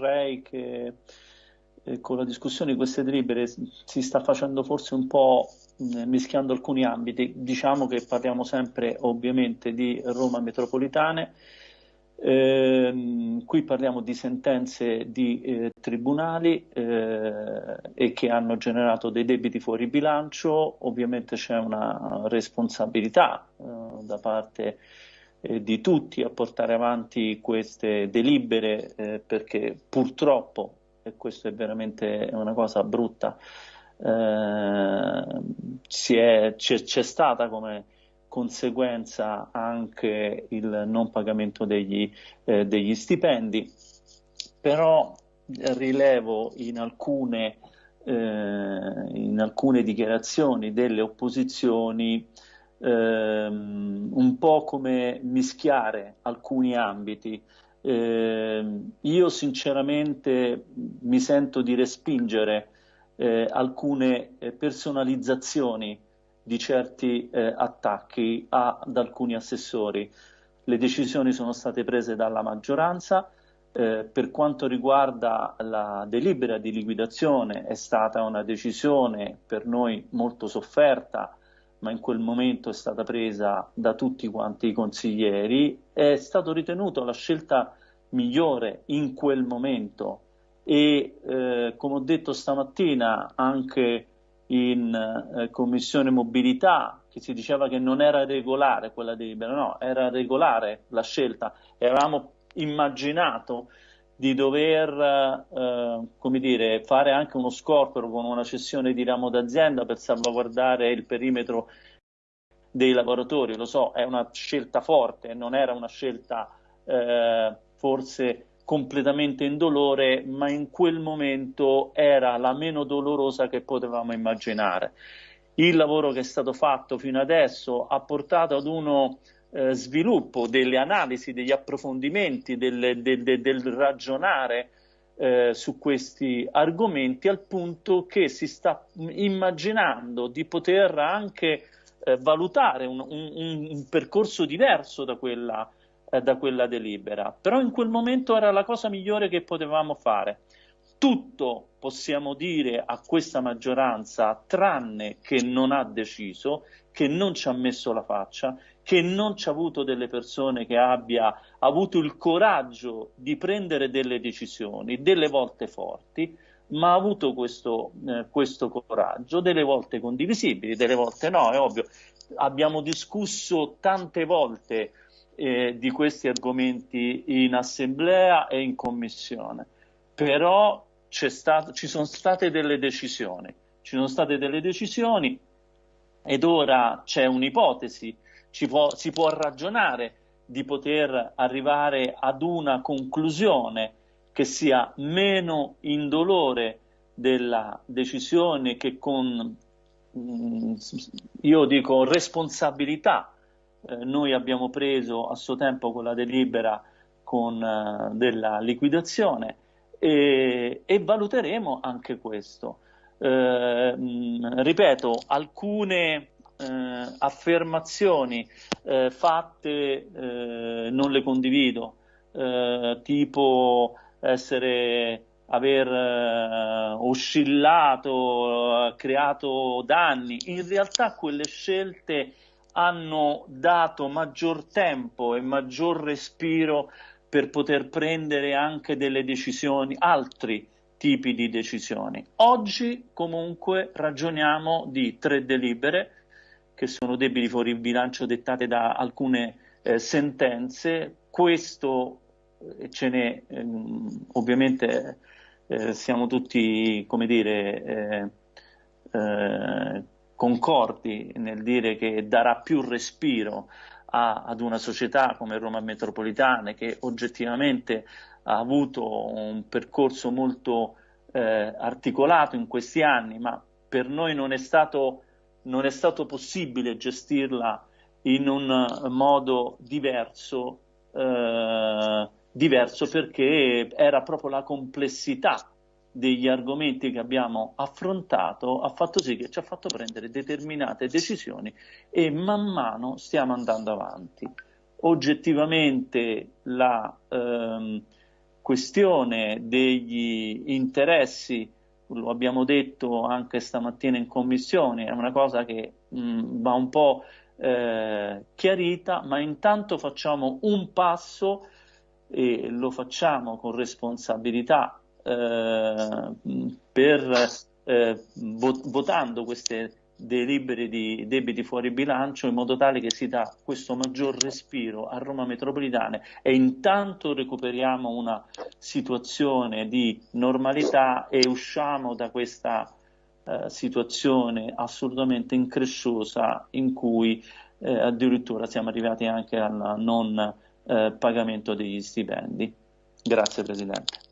vorrei che eh, con la discussione di queste delibere si sta facendo forse un po' eh, mischiando alcuni ambiti. Diciamo che parliamo sempre ovviamente di Roma metropolitane, eh, qui parliamo di sentenze di eh, tribunali eh, e che hanno generato dei debiti fuori bilancio, ovviamente c'è una responsabilità eh, da parte eh, di tutti a portare avanti queste delibere eh, perché purtroppo, e questo è veramente una cosa brutta, c'è stata come conseguenza anche il non pagamento degli, eh, degli stipendi, però rilevo in alcune, eh, in alcune dichiarazioni delle opposizioni ehm, po' come mischiare alcuni ambiti. Eh, io sinceramente mi sento di respingere eh, alcune eh, personalizzazioni di certi eh, attacchi ad alcuni assessori. Le decisioni sono state prese dalla maggioranza, eh, per quanto riguarda la delibera di liquidazione è stata una decisione per noi molto sofferta, ma in quel momento è stata presa da tutti quanti i consiglieri, è stato ritenuto la scelta migliore in quel momento. E eh, come ho detto stamattina anche in eh, commissione mobilità che si diceva che non era regolare quella delibera, no, era regolare la scelta. Avevamo immaginato di dover eh, dire, fare anche uno scorporo con una cessione di ramo d'azienda per salvaguardare il perimetro dei lavoratori, lo so, è una scelta forte, non era una scelta eh, forse completamente indolore, ma in quel momento era la meno dolorosa che potevamo immaginare. Il lavoro che è stato fatto fino adesso ha portato ad uno eh, sviluppo delle analisi, degli approfondimenti, del, del, del, del ragionare eh, su questi argomenti al punto che si sta immaginando di poter anche eh, valutare un, un, un percorso diverso da quella eh, da quella delibera, però in quel momento era la cosa migliore che potevamo fare. Tutto possiamo dire a questa maggioranza, tranne che non ha deciso, che non ci ha messo la faccia, che non ci ha avuto delle persone che abbia avuto il coraggio di prendere delle decisioni, delle volte forti, ma ha avuto questo, eh, questo coraggio, delle volte condivisibili, delle volte no, è ovvio. Abbiamo discusso tante volte eh, di questi argomenti in assemblea e in commissione, però stato, ci sono state delle decisioni, ci sono state delle decisioni ed ora c'è un'ipotesi, si può ragionare di poter arrivare ad una conclusione che sia meno indolore della decisione che con, mm, io dico, responsabilità eh, noi abbiamo preso a suo tempo quella delibera con, eh, della liquidazione e, e, valuteremo anche questo. Eh, mh, ripeto, alcune eh, affermazioni eh, fatte non le condivido, tipo essere aver uh, oscillato, creato danni. In realtà quelle scelte hanno dato maggior tempo e maggior respiro per poter prendere anche delle decisioni, altri tipi di decisioni. Oggi comunque ragioniamo di tre delibere che sono debiti fuori bilancio dettate da alcune eh, sentenze. Questo eh, ce ne ehm, ovviamente eh, siamo tutti, come dire, eh, eh, concordi nel dire che darà più respiro a, ad una società come Roma Metropolitane che oggettivamente ha avuto un percorso molto eh, articolato in questi anni, ma per noi non è stato, non è stato possibile gestirla in un modo diverso, eh, diverso perché era proprio la complessità degli argomenti che abbiamo affrontato ha fatto sì che ci ha fatto prendere determinate decisioni e man mano stiamo andando avanti. Oggettivamente la, ehm, questione degli interessi, lo abbiamo detto anche stamattina in commissione, è una cosa che mh, va un po' eh, chiarita, ma intanto facciamo un passo e lo facciamo con responsabilità eh, per, eh, votando queste delibere di debiti fuori bilancio in modo tale che si dà questo maggior respiro a Roma metropolitana e intanto recuperiamo una situazione di normalità e usciamo da questa eh, situazione assolutamente incresciosa in cui eh, addirittura siamo arrivati anche al non eh, pagamento degli stipendi. Grazie Presidente.